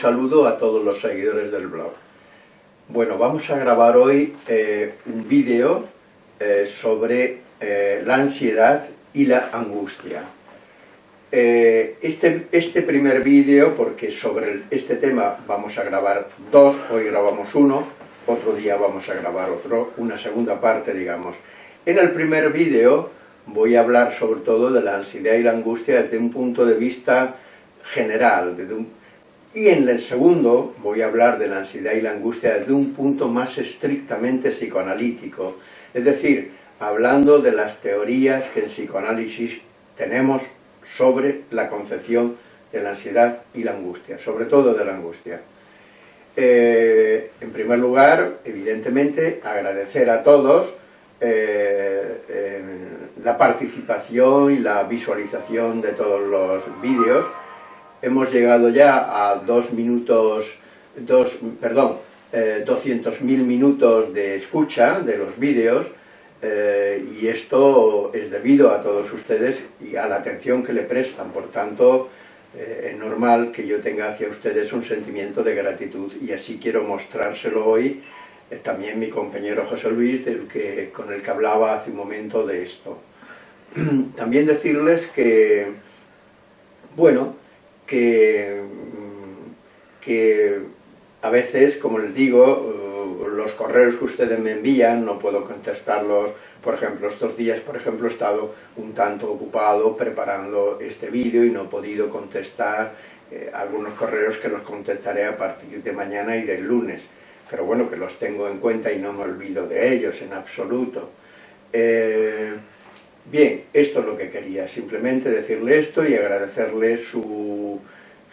saludo a todos los seguidores del blog. Bueno, vamos a grabar hoy eh, un vídeo eh, sobre eh, la ansiedad y la angustia. este, este primer vídeo, porque sobre este tema vamos a grabar dos, hoy grabamos uno, otro día vamos a grabar otro, una segunda parte, digamos. En el primer vídeo voy a hablar sobre todo de la ansiedad y la angustia desde un punto de vista general. Y en el segundo voy a hablar de la ansiedad y la angustia desde un punto más estrictamente psicoanalítico, es decir, hablando de las teorías que en psicoanálisis tenemos sobre la concepción de la ansiedad y la angustia, sobre todo de la angustia. Eh, en primer lugar, evidentemente, agradecer a todos eh, la participación y la visualización de todos los vídeos, hemos llegado ya a dos minutos, dos, perdón, eh, 200.000 minutos de escucha de los vídeos eh, y esto es debido a todos ustedes y a la atención que le prestan, por tanto eh, es normal que yo tenga hacia ustedes un sentimiento de gratitud y así quiero mostrárselo hoy eh, también mi compañero José Luis, del que, con el que hablaba hace un momento de esto. También decirles que, bueno, que, que a veces, como les digo, los correos que ustedes me envían no puedo contestarlos, por ejemplo, estos días, por ejemplo, he estado un tanto ocupado preparando este vídeo y no he podido contestar eh, algunos correos que los contestaré a partir de mañana y del lunes, pero bueno, que los tengo en cuenta y no me olvido de ellos en absoluto. Eh, Bien, esto es lo que quería, simplemente decirle esto y agradecerle su,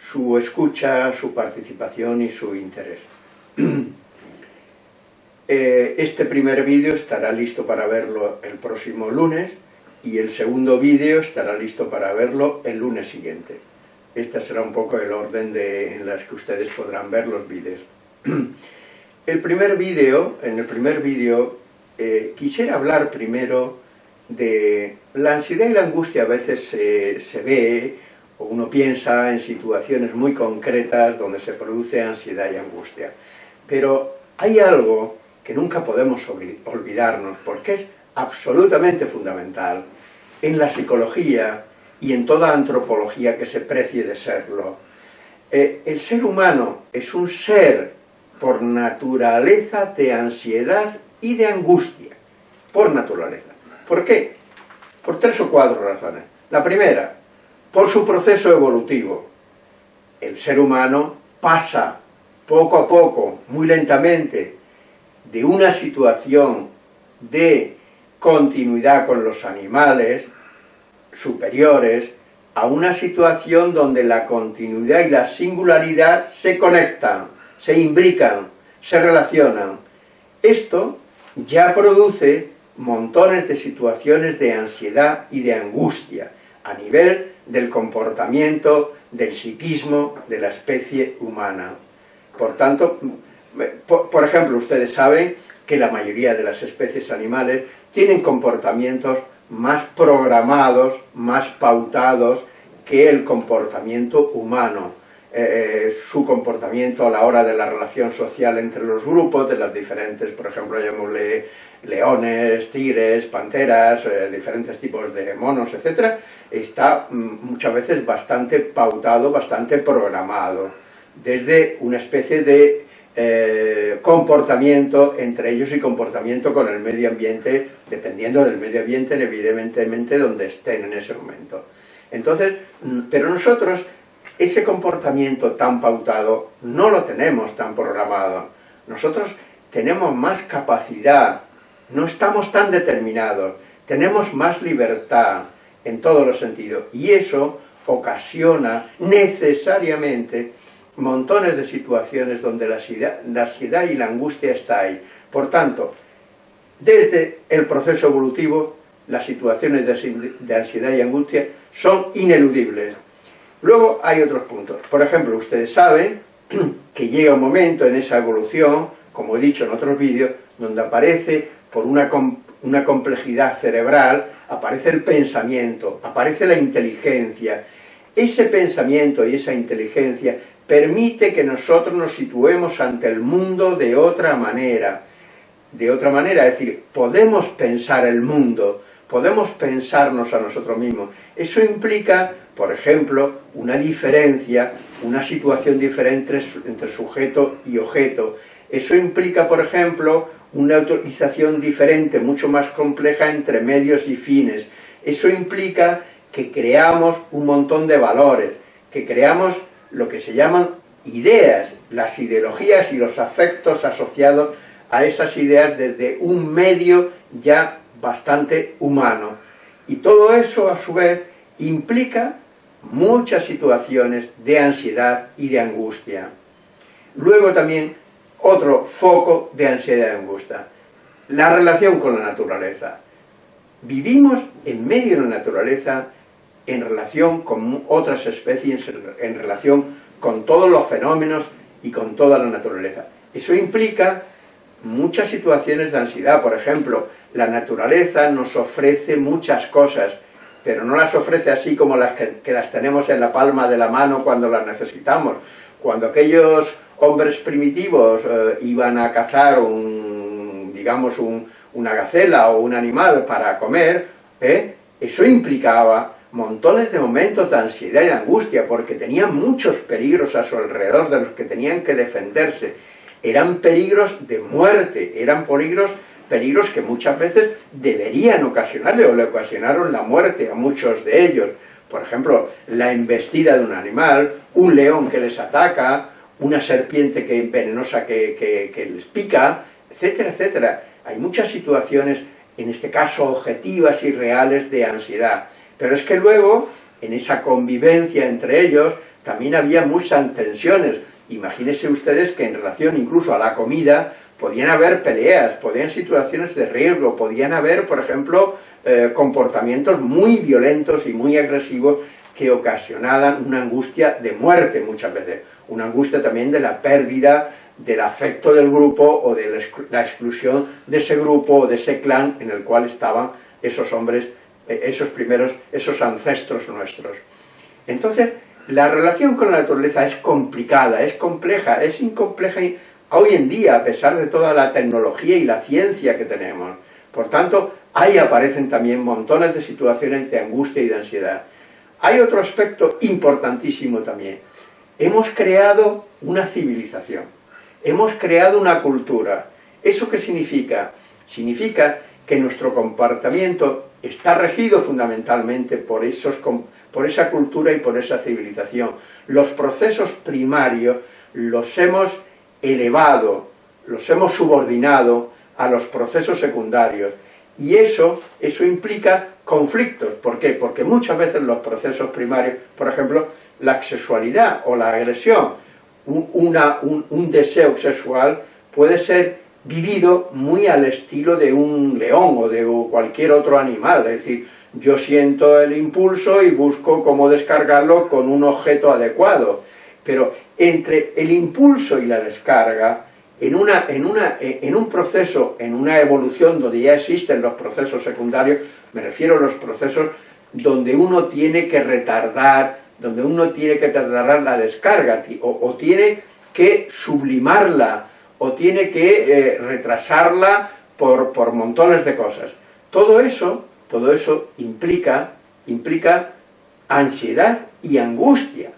su escucha, su participación y su interés. Eh, este primer vídeo estará listo para verlo el próximo lunes y el segundo vídeo estará listo para verlo el lunes siguiente. Este será un poco el orden de, en las que ustedes podrán ver los vídeos. El primer vídeo, en el primer vídeo, eh, quisiera hablar primero de la ansiedad y la angustia a veces se, ve o uno piensa en situaciones muy concretas donde se produce ansiedad y angustia. Pero hay algo que nunca podemos olvidarnos porque es absolutamente fundamental en la psicología y en toda antropología que se precie de serlo. Eh, el ser humano es un ser por naturaleza de ansiedad y de angustia, por naturaleza. ¿Por qué? Por tres o cuatro razones. La primera, por su proceso evolutivo. El ser humano pasa poco a poco, muy lentamente, de una situación de continuidad con los animales superiores a una situación donde la continuidad y la singularidad se conectan, se imbrican, se relacionan. Esto ya produce montones de situaciones de ansiedad y de angustia a nivel del comportamiento, del psiquismo de la especie humana. Por tanto, por, ejemplo, ustedes saben que la mayoría de las especies animales tienen comportamientos más programados, más pautados que el comportamiento humano. Eh, eh, su comportamiento a la hora de la relación social entre los grupos, de las diferentes, por ejemplo, llamémosle leones, tigres, panteras, eh, diferentes tipos de monos, etc., está mm, muchas veces bastante pautado, bastante programado, desde una especie de eh, comportamiento entre ellos y comportamiento con el medio ambiente, dependiendo del medio ambiente, evidentemente, donde estén en ese momento. Entonces, mm, pero nosotros, ese comportamiento tan pautado, no lo tenemos tan programado. Nosotros tenemos más capacidad no estamos tan determinados, tenemos más libertad en todos los sentidos, y eso ocasiona necesariamente montones de situaciones donde la ansiedad, y la angustia está ahí. Por tanto, desde el proceso evolutivo, las situaciones de ansiedad y angustia son ineludibles. Luego hay otros puntos. Por ejemplo, ustedes saben que llega un momento en esa evolución, como he dicho en otros vídeos, donde aparece por una, una complejidad cerebral, aparece el pensamiento, aparece la inteligencia. ese pensamiento y esa inteligencia permite que nosotros nos situemos ante el mundo de otra manera. De otra manera, es decir, podemos pensar el mundo, podemos pensarnos a nosotros mismos. Eso implica, por ejemplo, una diferencia, una situación diferente entre sujeto y objeto. Eso implica, por ejemplo, una autorización diferente, mucho más compleja entre medios y fines. Eso implica que creamos un montón de valores, que creamos lo que se llaman ideas, las ideologías y los afectos asociados a esas ideas desde un medio ya bastante humano. Y todo eso, a su vez, implica muchas situaciones de ansiedad y de angustia. Luego también otro foco de ansiedad y angustia, la relación con la naturaleza. Vivimos en medio de la naturaleza en relación con otras especies, en relación con todos los fenómenos y con toda la naturaleza. Eso implica muchas situaciones de ansiedad, por ejemplo, la naturaleza nos ofrece muchas cosas, pero no las ofrece así como las que, las tenemos en la palma de la mano cuando las necesitamos. Cuando aquellos hombres primitivos eh, iban a cazar un, digamos, una gacela o un animal para comer, ¿eh? eso implicaba montones de momentos de ansiedad y de angustia, porque tenían muchos peligros a su alrededor de los que tenían que defenderse. Eran peligros de muerte, eran peligros, peligros que muchas veces deberían ocasionarle o le ocasionaron la muerte a muchos de ellos. Por ejemplo, la embestida de un animal, un león que les ataca, una serpiente que, venenosa que, que les pica, etcétera, etcétera. Hay muchas situaciones, en este caso objetivas y reales, de ansiedad. Pero es que luego, en esa convivencia entre ellos, también había muchas tensiones. Imagínense ustedes que en relación incluso a la comida, podían haber peleas, podían situaciones de riesgo, podían haber, por ejemplo, eh, comportamientos muy violentos y muy agresivos que ocasionaban una angustia de muerte muchas veces, una angustia también de la pérdida del afecto del grupo o de la exclusión de ese grupo o de ese clan en el cual estaban esos hombres eh, esos primeros, esos ancestros nuestros. Entonces, la relación con la naturaleza es complicada, es compleja, es incompleja hoy en día, a pesar de toda la tecnología y la ciencia que tenemos. Por tanto, ahí aparecen también montones de situaciones de angustia y de ansiedad. Hay otro aspecto importantísimo también. Hemos creado una civilización, hemos creado una cultura. ¿Eso qué significa? Significa que nuestro comportamiento está regido fundamentalmente por, por esa cultura y por esa civilización. Los procesos primarios los hemos elevado, los hemos subordinado a los procesos secundarios. Y eso, eso implica conflictos. ¿Por qué? Porque muchas veces los procesos primarios, por ejemplo, la sexualidad o la agresión, un, un deseo sexual puede ser vivido muy al estilo de un león o de cualquier otro animal, es decir, yo siento el impulso y busco cómo descargarlo con un objeto adecuado, pero entre el impulso y la descarga, en, una, en, una, en un proceso, en una evolución donde ya existen los procesos secundarios, me refiero a los procesos donde uno tiene que retardar, donde uno tiene que retardar la descarga, o, o tiene que sublimarla, o tiene que eh, retrasarla por, por, montones de cosas. Todo eso, todo eso implica, implica ansiedad y angustia.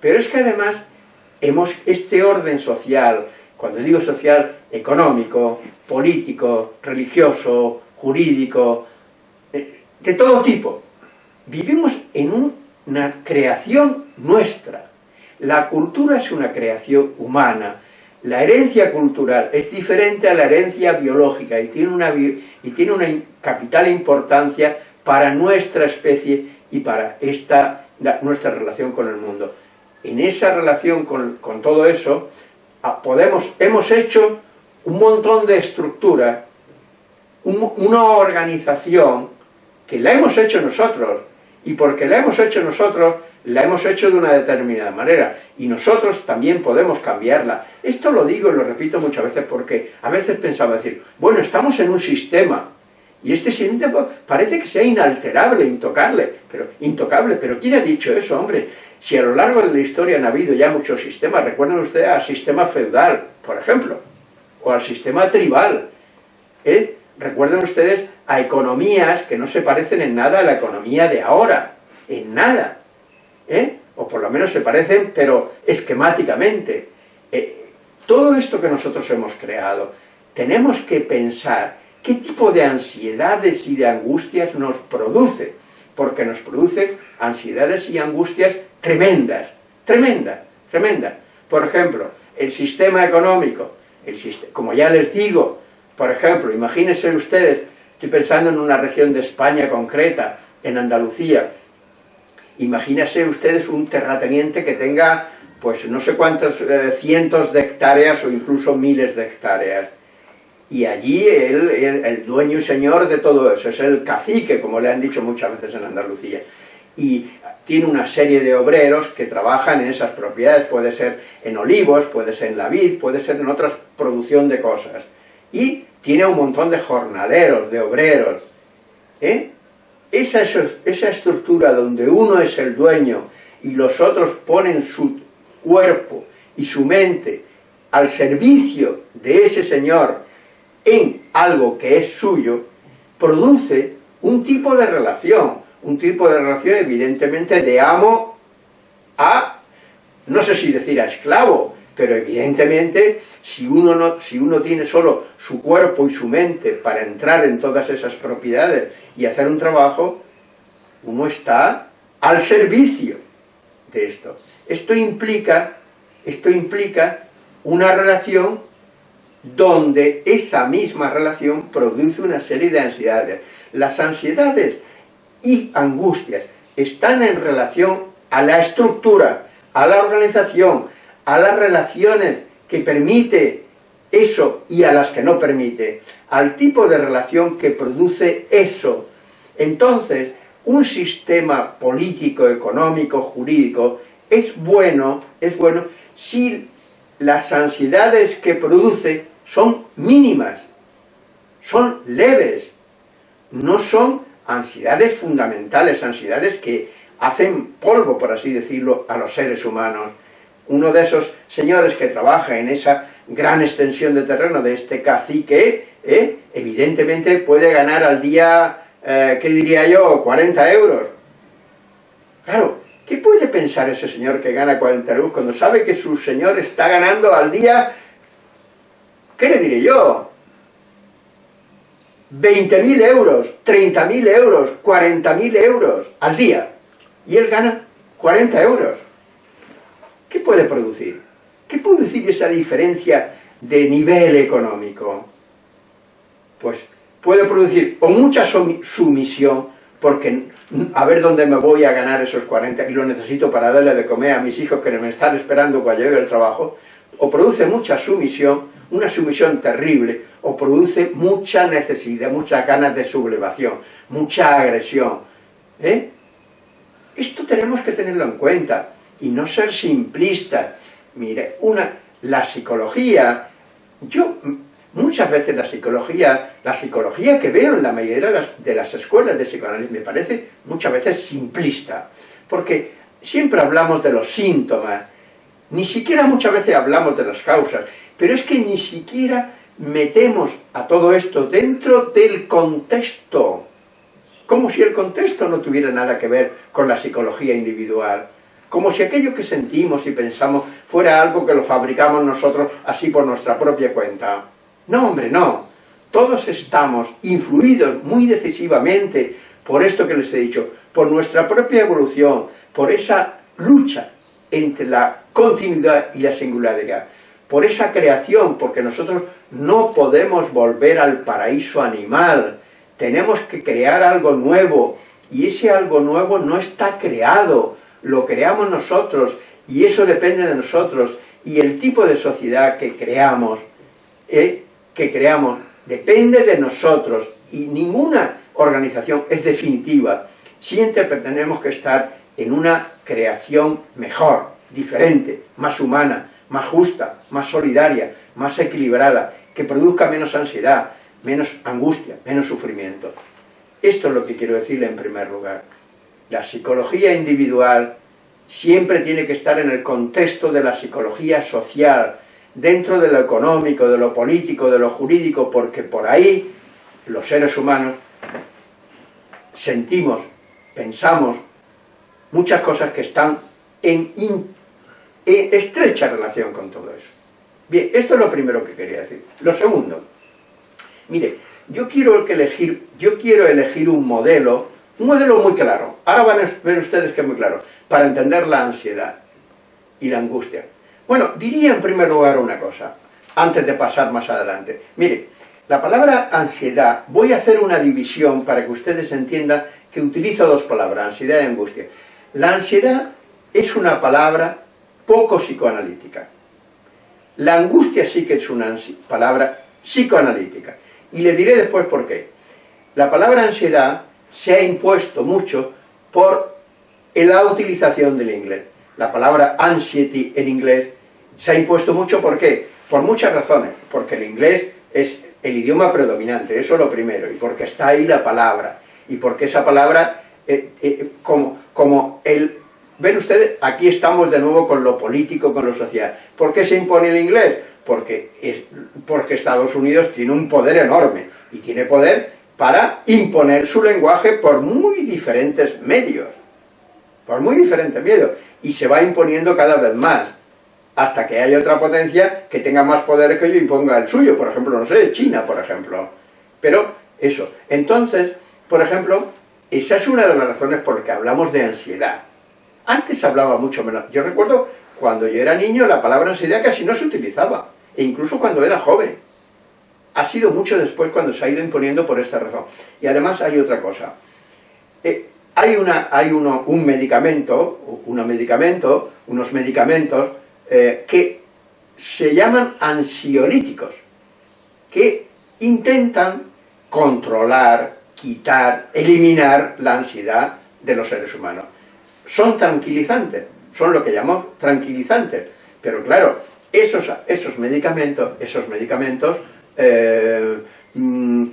Pero es que además hemos este orden social, cuando digo social, económico, político, religioso, jurídico, eh, de todo tipo. Vivimos en una creación nuestra. La cultura es una creación humana, la herencia cultural es diferente a la herencia biológica y tiene una, y tiene una capital importancia para nuestra especie y para esta, nuestra relación con el mundo. En esa relación con, todo eso, podemos, hemos hecho un montón de estructuras, una organización que la hemos hecho nosotros, y porque la hemos hecho nosotros, la hemos hecho de una determinada manera y nosotros también podemos cambiarla. Esto lo digo y lo repito muchas veces porque a veces pensaba decir, bueno, estamos en un sistema y este sistema parece que sea inalterable, intocable, pero, intocable, pero ¿quién ha dicho eso, hombre? Si a lo largo de la historia han habido ya muchos sistemas, recuerden ustedes al sistema feudal, por ejemplo, o al sistema tribal, ¿eh? recuerden ustedes a economías que no se parecen en nada a la economía de ahora, en nada, ¿eh? o por lo menos se parecen, pero esquemáticamente. Eh, todo esto que nosotros hemos creado, tenemos que pensar qué tipo de ansiedades y de angustias nos produce, porque nos produce ansiedades y angustias tremendas, tremendas, tremendas. Por ejemplo, el sistema económico, el como ya les digo, por ejemplo, imagínense ustedes, estoy pensando en una región de España concreta, en Andalucía, imagínense ustedes un terrateniente que tenga, pues no sé cuántos eh, cientos de hectáreas o incluso miles de hectáreas, y allí él, el dueño y señor de todo eso, es el cacique, como le han dicho muchas veces en Andalucía, y tiene una serie de obreros que trabajan en esas propiedades, puede ser en olivos, puede ser en la vid, puede ser en otra producción de cosas, y tiene un montón de jornaleros, de obreros, ¿eh? esa, esa estructura donde uno es el dueño y los otros ponen su cuerpo y su mente al servicio de ese señor en algo que es suyo, produce un tipo de relación, un tipo de relación evidentemente de amo a, no sé si decir a esclavo, pero evidentemente si uno, no, si uno tiene solo su cuerpo y su mente para entrar en todas esas propiedades y hacer un trabajo, uno está al servicio de esto. Esto implica, esto implica una relación donde esa misma relación produce una serie de ansiedades. Las ansiedades y angustias están en relación a la estructura, a la organización, a las relaciones que permite eso y a las que no permite, al tipo de relación que produce eso. Entonces, un sistema político, económico, jurídico, es bueno, es bueno si las ansiedades que produce son mínimas, son leves, no son ansiedades fundamentales, ansiedades que hacen polvo, por así decirlo, a los seres humanos. Uno de esos señores que trabaja en esa gran extensión de terreno de este cacique, ¿eh? evidentemente puede ganar al día, eh, ¿qué diría yo?, 40 euros. Claro, ¿qué puede pensar ese señor que gana 40 euros cuando sabe que su señor está ganando al día ¿Qué le diré yo? 20.000 euros, 30.000 euros, 40.000 euros al día. Y él gana 40 euros. ¿Qué puede producir? ¿Qué puede producir esa diferencia de nivel económico? Pues puede producir o mucha sumisión, porque a ver dónde me voy a ganar esos 40 y lo necesito para darle de comer a mis hijos que me están esperando cuando llegue el trabajo, o produce mucha sumisión, una sumisión terrible, o produce mucha necesidad, muchas ganas de sublevación, mucha agresión. ¿eh? Esto tenemos que tenerlo en cuenta, y no ser simplistas. Mire, una, la psicología, yo muchas veces la psicología, la psicología que veo en la mayoría de las, de las escuelas de psicoanálisis me parece muchas veces simplista, porque siempre hablamos de los síntomas, ni siquiera muchas veces hablamos de las causas, pero es que ni siquiera metemos a todo esto dentro del contexto, como si el contexto no tuviera nada que ver con la psicología individual, como si aquello que sentimos y pensamos fuera algo que lo fabricamos nosotros así por nuestra propia cuenta. No, hombre, no. Todos estamos influidos muy decisivamente por esto que les he dicho, por nuestra propia evolución, por esa lucha entre la continuidad y la singularidad, por esa creación, porque nosotros no podemos volver al paraíso animal, tenemos que crear algo nuevo, y ese algo nuevo no está creado, lo creamos nosotros, y eso depende de nosotros, y el tipo de sociedad que creamos, eh, que creamos, depende de nosotros, y ninguna organización es definitiva, siempre tenemos que estar en una creación mejor, diferente, más humana, más justa, más solidaria, más equilibrada, que produzca menos ansiedad, menos angustia, menos sufrimiento. Esto es lo que quiero decirle en primer lugar. La psicología individual siempre tiene que estar en el contexto de la psicología social, dentro de lo económico, de lo político, de lo jurídico, porque por ahí los seres humanos sentimos, pensamos muchas cosas que están en, estrecha relación con todo eso. Bien, esto es lo primero que quería decir. Lo segundo, mire, yo quiero elegir, yo quiero elegir un modelo, un modelo muy claro. Ahora van a ver ustedes que es muy claro, para entender la ansiedad y la angustia. Bueno, diría en primer lugar una cosa, antes de pasar más adelante. Mire, la palabra ansiedad, voy a hacer una división para que ustedes entiendan que utilizo dos palabras, ansiedad y angustia. La ansiedad es una palabra poco psicoanalítica. La angustia sí que es una palabra psicoanalítica. Y le diré después por qué. La palabra ansiedad se ha impuesto mucho por la utilización del inglés. La palabra anxiety en inglés se ha impuesto mucho, ¿por qué? Por muchas razones. Porque el inglés es el idioma predominante, eso es lo primero, y porque está ahí la palabra, y porque esa palabra, eh, eh, como, como el Ven ustedes, aquí estamos de nuevo con lo político, con lo social. ¿Por qué se impone el inglés? Porque, es, porque Estados Unidos tiene un poder enorme, y tiene poder para imponer su lenguaje por muy diferentes medios, por muy diferentes medios, y se va imponiendo cada vez más, hasta que haya otra potencia que tenga más poder que yo y ponga el suyo, por ejemplo, no sé, China, por ejemplo. Pero eso, entonces, por ejemplo, esa es una de las razones por las que hablamos de ansiedad. Antes hablaba mucho menos. Yo recuerdo cuando yo era niño la palabra ansiedad casi no se utilizaba, e incluso cuando era joven. Ha sido mucho después cuando se ha ido imponiendo por esta razón. Y además hay otra cosa. Eh, hay una, hay uno, un medicamento, unos medicamentos, unos medicamentos eh, que se llaman ansiolíticos, que intentan controlar, quitar, eliminar la ansiedad de los seres humanos son tranquilizantes, son lo que llamamos tranquilizantes. Pero claro, esos, esos medicamentos, esos medicamentos eh, mm,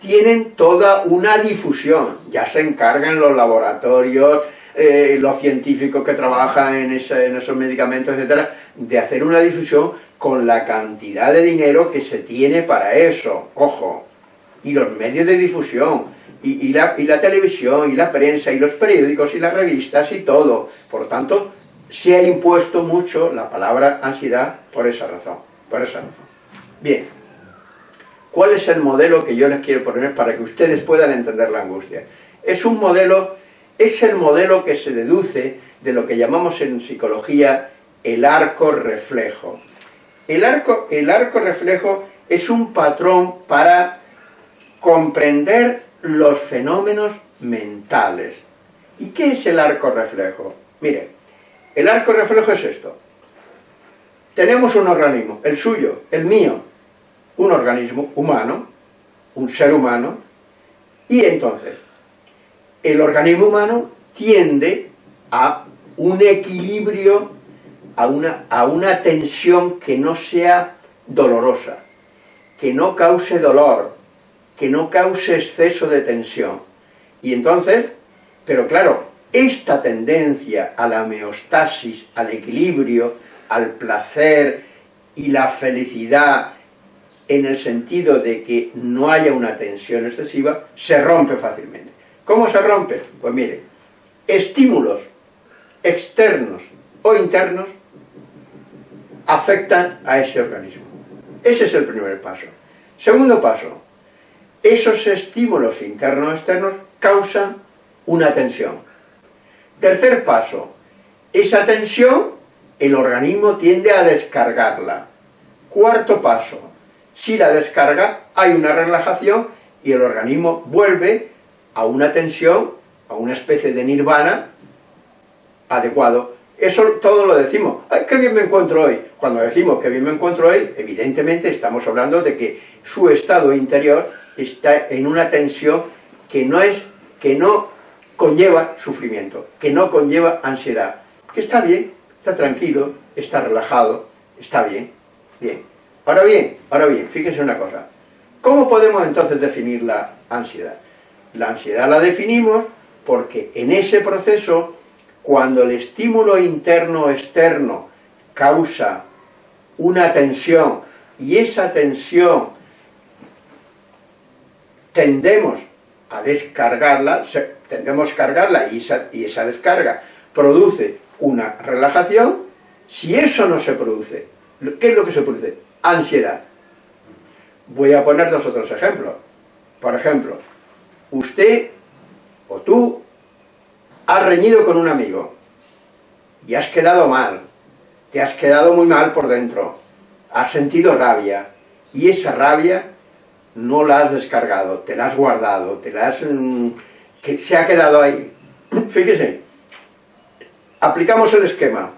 tienen toda una difusión, ya se encargan los laboratorios, eh, los científicos que trabajan en, en esos medicamentos, etcétera, de hacer una difusión con la cantidad de dinero que se tiene para eso, ojo, y los medios de difusión, y, la, televisión, y la prensa, y los periódicos, y las revistas, y todo. Por tanto, se ha impuesto mucho la palabra ansiedad por esa razón. Por esa razón. Bien. ¿Cuál es el modelo que yo les quiero poner para que ustedes puedan entender la angustia? Es un modelo, es el modelo que se deduce de lo que llamamos en psicología el arco reflejo. El arco, el arco reflejo es un patrón para comprender los fenómenos mentales. ¿Y qué es el arco reflejo? Mire, el arco reflejo es esto. Tenemos un organismo, el suyo, el mío, un organismo humano, un ser humano, y entonces, el organismo humano tiende a un equilibrio, a una, a una tensión que no sea dolorosa, que no cause dolor, que no cause exceso de tensión. Y entonces, pero claro, esta tendencia a la homeostasis, al equilibrio, al placer y la felicidad en el sentido de que no haya una tensión excesiva, se rompe fácilmente. ¿Cómo se rompe? Pues mire, estímulos externos o internos afectan a ese organismo. Ese es el primer paso. Segundo paso, esos estímulos internos externos causan una tensión. Tercer paso, esa tensión el organismo tiende a descargarla. Cuarto paso, si la descarga hay una relajación y el organismo vuelve a una tensión, a una especie de nirvana adecuado. Eso todo lo decimos, ¡ay, qué bien me encuentro hoy! Cuando decimos que bien me encuentro hoy, evidentemente estamos hablando de que su estado interior está en una tensión que no, es, que no conlleva sufrimiento, que no conlleva ansiedad, que está bien, está tranquilo, está relajado, está bien, bien. Ahora bien, ahora bien, fíjense una cosa, ¿cómo podemos entonces definir la ansiedad? La ansiedad la definimos porque en ese proceso cuando el estímulo interno o externo causa una tensión y esa tensión tendemos a descargarla, tendemos a cargarla y esa, y esa descarga produce una relajación, si eso no se produce, ¿qué es lo que se produce? Ansiedad. Voy a poner dos otros ejemplos. Por ejemplo, usted o tú has reñido con un amigo y has quedado mal, te has quedado muy mal por dentro, has sentido rabia y esa rabia no la has descargado, te la has guardado, te la has... Mm, que se ha quedado ahí. Fíjese, aplicamos el esquema.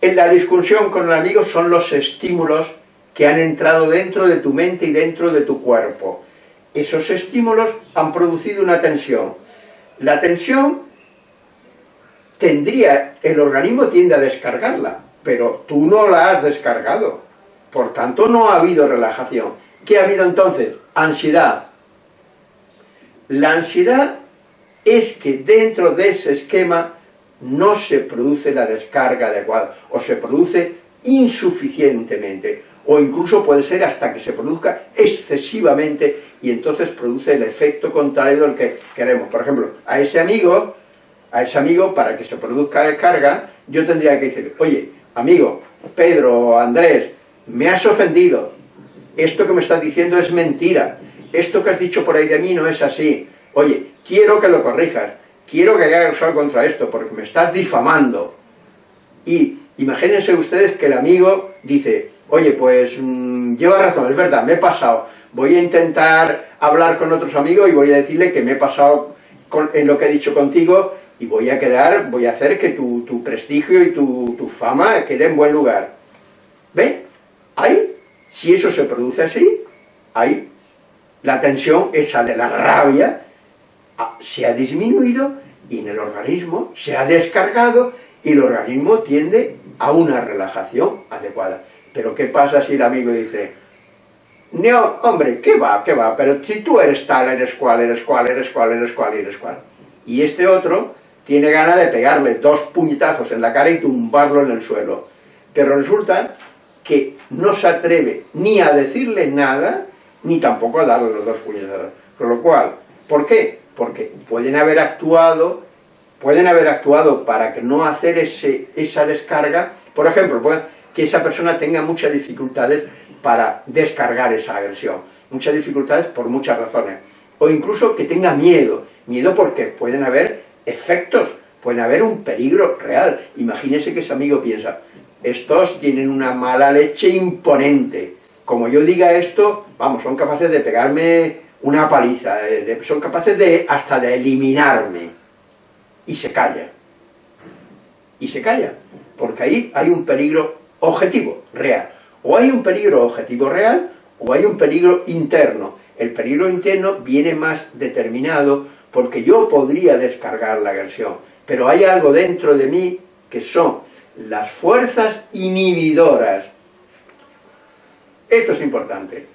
En la discusión con el amigo son los estímulos que han entrado dentro de tu mente y dentro de tu cuerpo. Esos estímulos han producido una tensión. La tensión tendría, el organismo tiende a descargarla, pero tú no la has descargado. Por tanto, no ha habido relajación. ¿Qué ha habido entonces? Ansiedad. La ansiedad es que dentro de ese esquema no se produce la descarga adecuada, o se produce insuficientemente, o incluso puede ser hasta que se produzca excesivamente, y entonces produce el efecto contrario del que queremos. Por ejemplo, a ese amigo, a ese amigo, para que se produzca descarga, yo tendría que decir, oye, amigo, Pedro, Andrés, me has ofendido, esto que me estás diciendo es mentira, esto que has dicho por ahí de mí no es así, oye, quiero que lo corrijas, quiero que hagas algo contra esto, porque me estás difamando. Y imagínense ustedes que el amigo dice, oye, pues mm, lleva razón, es verdad, me he pasado, voy a intentar hablar con otros amigos y voy a decirle que me he pasado en lo que he dicho contigo y voy a quedar, voy a hacer que tu, prestigio y tu, tu, fama quede en buen lugar. ¿Ve? Ahí si eso se produce así, ahí la tensión, esa de la rabia, ah, se ha disminuido y en el organismo se ha descargado y el organismo tiende a una relajación adecuada. Pero ¿qué pasa si el amigo dice, no, hombre, ¿qué va, qué va? Pero si tú eres tal, eres cual, eres cual, eres cual, eres cual, eres cual. Y este otro tiene ganas de pegarle dos puñetazos en la cara y tumbarlo en el suelo. Pero resulta que no se atreve ni a decirle nada, ni tampoco a darle los dos puñetazos. Con lo cual, ¿por qué? Porque pueden haber actuado, pueden haber actuado para que no hacer ese, esa descarga, por ejemplo, que esa persona tenga muchas dificultades para descargar esa agresión, muchas dificultades por muchas razones, o incluso que tenga miedo, miedo porque pueden haber efectos, pueden haber un peligro real. Imagínese que ese amigo piensa, estos tienen una mala leche imponente. Como yo diga esto, vamos, son capaces de pegarme una paliza, eh, son capaces de hasta de eliminarme. Y se calla. Y se calla, porque ahí hay un peligro objetivo, real. O hay un peligro objetivo real, o hay un peligro interno. El peligro interno viene más determinado porque yo podría descargar la agresión, pero hay algo dentro de mí que son las fuerzas inhibidoras. Esto es importante.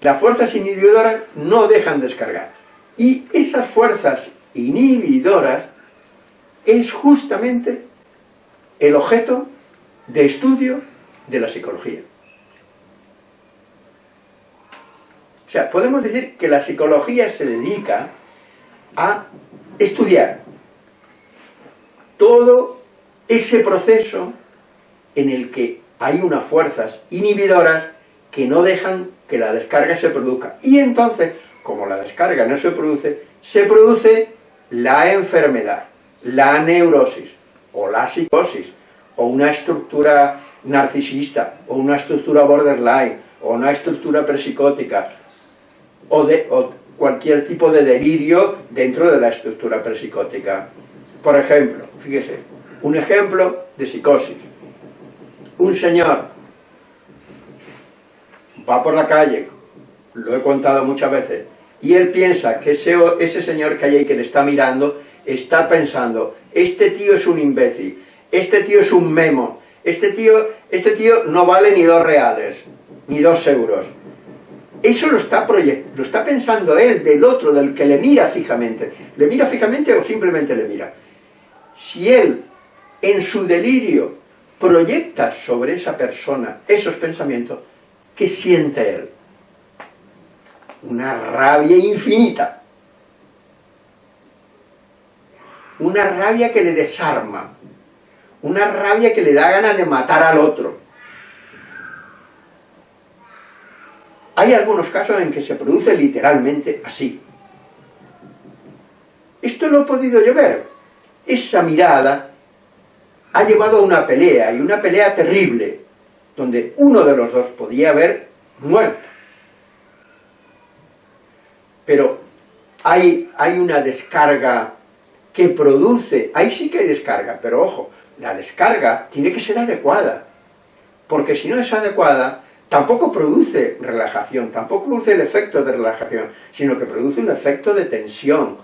Las fuerzas inhibidoras no dejan descargar. Y esas fuerzas inhibidoras es justamente el objeto de estudio de la psicología. O sea, podemos decir que la psicología se dedica a estudiar todo ese proceso en el que hay unas fuerzas inhibidoras que no dejan que la descarga se produzca. Y entonces, como la descarga no se produce, se produce la enfermedad, la neurosis, o la psicosis, o una estructura narcisista, o una estructura borderline, o una estructura presicótica, o, de, cualquier tipo de delirio dentro de la estructura presicótica. Por ejemplo, fíjese, un ejemplo de psicosis. Un señor va por la calle, lo he contado muchas veces, y él piensa que ese, ese señor que hay ahí que le está mirando, está pensando, este tío es un imbécil, este tío es un memo, este tío, este tío no vale ni dos reales, ni dos euros. Eso lo está, lo está pensando él, del otro, del que le mira fijamente. ¿Le mira fijamente o simplemente le mira? si él, en su delirio, proyecta sobre esa persona esos pensamientos, ¿qué siente él? Una rabia infinita. Una rabia que le desarma. Una rabia que le da ganas de matar al otro. Hay algunos casos en que se produce literalmente así. Esto lo he podido yo ver. Esa mirada ha llevado a una pelea, y una pelea terrible, donde uno de los dos podía haber muerto. Pero hay, hay una descarga que produce, ahí sí que hay descarga, pero ojo, la descarga tiene que ser adecuada, porque si no es adecuada, tampoco produce relajación, tampoco produce el efecto de relajación, sino que produce un efecto de tensión,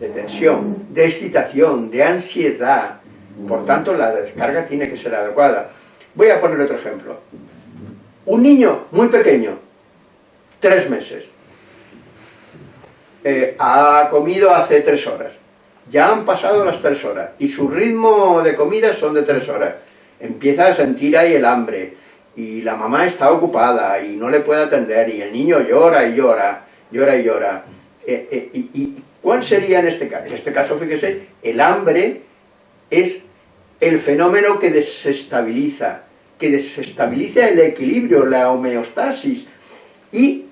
de tensión, de excitación, de ansiedad. Por tanto, la descarga tiene que ser adecuada. Voy a poner otro ejemplo. Un niño muy pequeño, tres meses, eh, ha comido hace tres horas. Ya han pasado las tres horas y su ritmo de comida son de tres horas. Empieza a sentir ahí el hambre y la mamá está ocupada y no le puede atender y el niño llora y llora, llora y llora. Eh, eh, y, ¿Cuál sería en este caso? En este caso, fíjese, el hambre es el fenómeno que desestabiliza, que desestabiliza el equilibrio, la homeostasis, y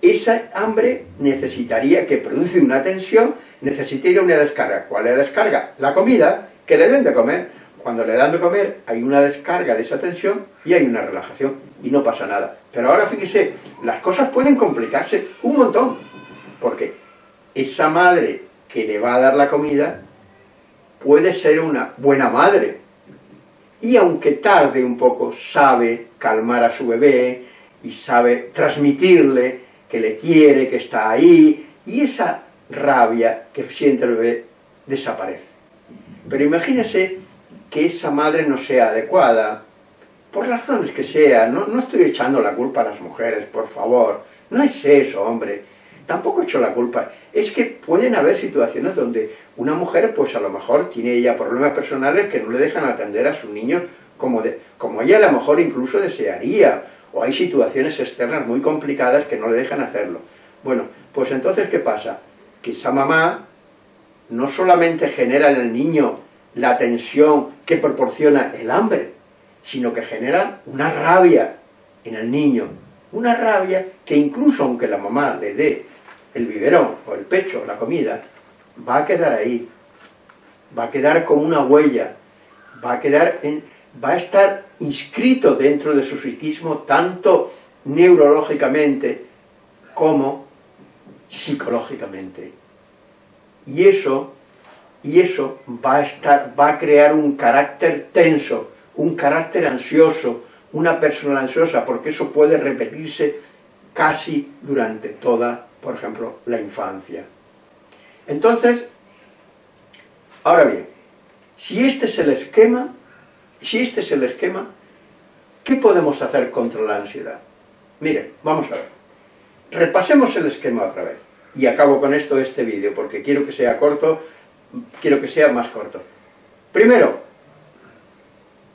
esa hambre necesitaría, que produce una tensión, necesitaría una descarga. ¿Cuál es la descarga? La comida, que deben de comer. Cuando le dan de comer, hay una descarga de esa tensión y hay una relajación, y no pasa nada. Pero ahora fíjese, las cosas pueden complicarse un montón, porque esa madre que le va a dar la comida puede ser una buena madre. Y aunque tarde un poco, sabe calmar a su bebé y sabe transmitirle que le quiere, que está ahí, y esa rabia que siente el bebé desaparece. Pero imagínese que esa madre no sea adecuada, por razones que sea, no, no estoy echando la culpa a las mujeres, por favor, no es eso, hombre, tampoco he hecho la culpa, es que pueden haber situaciones donde una mujer, pues a lo mejor tiene ella problemas personales que no le dejan atender a sus niños como, de, como ella a lo mejor incluso desearía, o hay situaciones externas muy complicadas que no le dejan hacerlo. Bueno, pues entonces, ¿qué pasa? Que esa mamá no solamente genera en el niño la tensión que proporciona el hambre, sino que genera una rabia en el niño, una rabia que incluso aunque la mamá le dé el biberón o el pecho, la comida, va a quedar ahí, va a quedar como una huella, va a quedar en, va a estar inscrito dentro de su psiquismo tanto neurológicamente como psicológicamente. Y eso, y eso va a, estar, va a crear un carácter tenso, un carácter ansioso, una persona ansiosa, porque eso puede repetirse casi durante toda por ejemplo, la infancia. Entonces, ahora bien, si este es el esquema, si este es el esquema, ¿qué podemos hacer contra la ansiedad? Miren, vamos a ver. Repasemos el esquema otra vez. Y acabo con esto este vídeo, porque quiero que sea corto, quiero que sea más corto. Primero,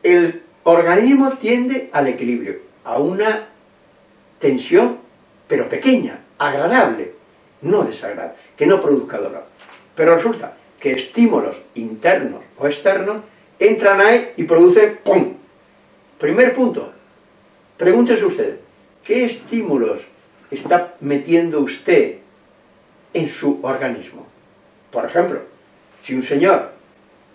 el organismo tiende al equilibrio, a una tensión, pero pequeña, agradable, no desagradable, que no produzca dolor. Pero resulta que estímulos internos o externos entran ahí y producen ¡pum! Primer punto, pregúntese usted, ¿qué estímulos está metiendo usted en su organismo? Por ejemplo, si un señor,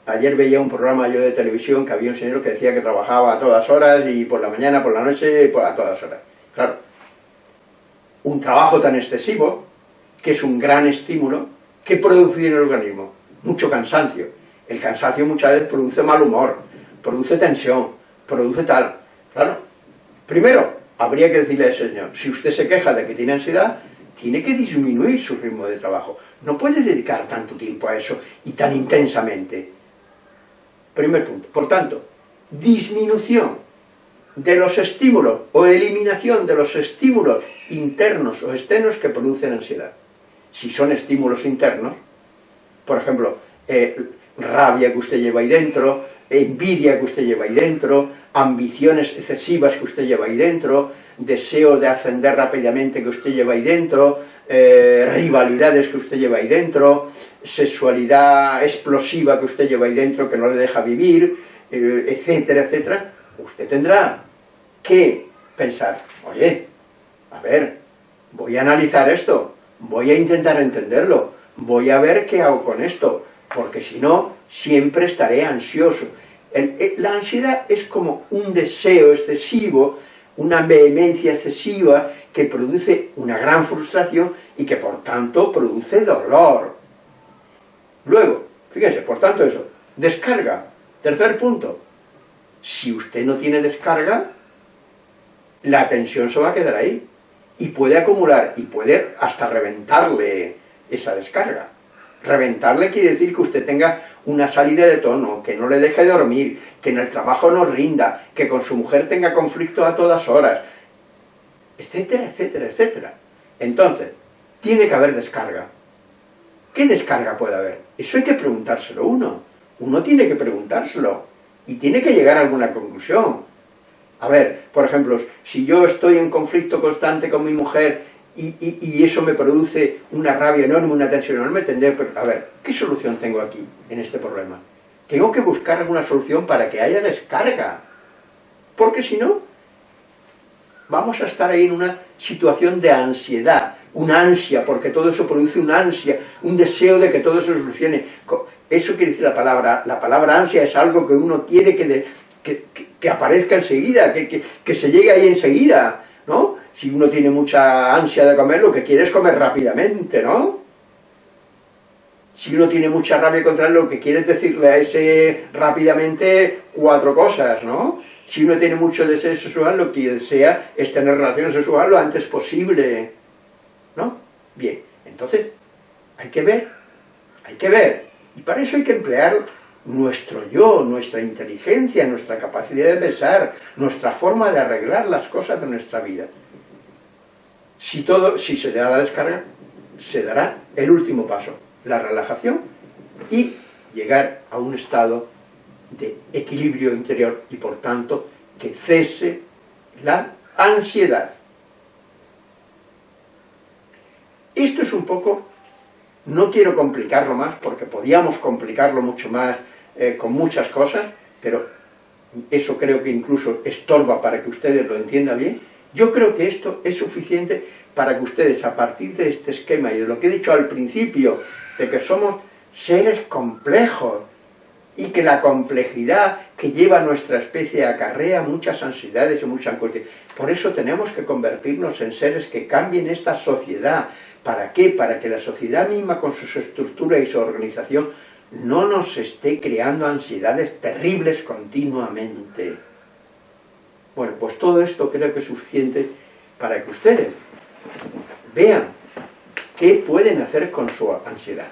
ayer veía un programa yo de televisión que había un señor que decía que trabajaba a todas horas y por la mañana, por la noche, a todas horas. Claro, un trabajo tan excesivo, que es un gran estímulo, ¿qué produce en el organismo? Mucho cansancio. El cansancio muchas veces produce mal humor, produce tensión, produce tal. Claro, primero, habría que decirle a ese señor, si usted se queja de que tiene ansiedad, tiene que disminuir su ritmo de trabajo. No puede dedicar tanto tiempo a eso y tan intensamente. Primer punto. Por tanto, disminución de los estímulos o eliminación de los estímulos internos o externos que producen ansiedad. Si son estímulos internos, por ejemplo, eh, rabia que usted lleva ahí dentro, envidia que usted lleva ahí dentro, ambiciones excesivas que usted lleva ahí dentro, deseo de ascender rápidamente que usted lleva ahí dentro, eh, rivalidades que usted lleva ahí dentro, sexualidad explosiva que usted lleva ahí dentro que no le deja vivir, eh, etcétera, etcétera, usted tendrá que pensar, oye, a ver, voy a analizar esto, voy a intentar entenderlo, voy a ver qué hago con esto, porque si no, siempre estaré ansioso. la ansiedad es como un deseo excesivo, una vehemencia excesiva que produce una gran frustración y que por tanto produce dolor. Luego, fíjese, por tanto eso, descarga. Tercer punto, si usted no tiene descarga, la tensión se va a quedar ahí y puede acumular y puede hasta reventarle esa descarga. Reventarle quiere decir que usted tenga una salida de tono, que no le deje dormir, que en el trabajo no rinda, que con su mujer tenga conflicto a todas horas, etcétera, etcétera, etcétera. Entonces, tiene que haber descarga. ¿Qué descarga puede haber? Eso hay que preguntárselo uno. Uno tiene que preguntárselo y tiene que llegar a alguna conclusión. A ver, por ejemplo, si yo estoy en conflicto constante con mi mujer y, eso me produce una rabia enorme, una tensión enorme, tendré, a ver, ¿qué solución tengo aquí, en este problema? Tengo que buscar alguna solución para que haya descarga, porque si no, vamos a estar ahí en una situación de ansiedad, una ansia, porque todo eso produce una ansia, un deseo de que todo se solucione. Eso quiere decir la palabra, la palabra ansia es algo que uno quiere que, que, aparezca enseguida, que, que se llegue ahí enseguida, ¿no? Si uno tiene mucha ansia de comer, lo que quiere es comer rápidamente, ¿no? Si uno tiene mucha rabia contra él, lo que quiere es decirle a ese rápidamente cuatro cosas, ¿no? Si uno tiene mucho deseo sexual, lo que desea es tener relaciones sexuales lo antes posible, ¿no? Bien, entonces, hay que ver, hay que ver, y para eso hay que emplear nuestro yo, nuestra inteligencia, nuestra capacidad de pensar, nuestra forma de arreglar las cosas de nuestra vida. Si, todo, si se da la descarga, se dará el último paso, la relajación y llegar a un estado de equilibrio interior y por tanto que cese la ansiedad. Esto es un poco, no quiero complicarlo más porque podíamos complicarlo mucho más eh, con muchas cosas, pero eso creo que incluso estorba para que ustedes lo entiendan bien, yo creo que esto es suficiente para que ustedes, a partir de este esquema y de lo que he dicho al principio, de que somos seres complejos, y que la complejidad que lleva nuestra especie acarrea muchas ansiedades y mucha angustia. Por eso tenemos que convertirnos en seres que cambien esta sociedad. ¿Para qué? Para que la sociedad misma con su estructura y su organización no nos esté creando ansiedades terribles continuamente. Bueno, pues todo esto creo que es suficiente para que ustedes vean qué pueden hacer con su ansiedad.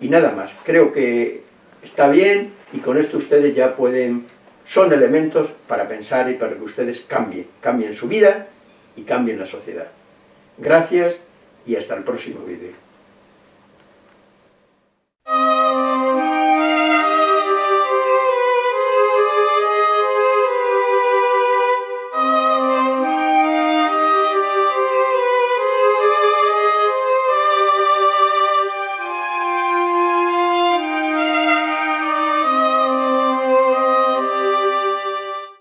Y nada más, creo que está bien y con esto ustedes ya pueden, son elementos para pensar y para que ustedes cambien, cambien su vida y cambien la sociedad. Gracias y hasta el próximo vídeo.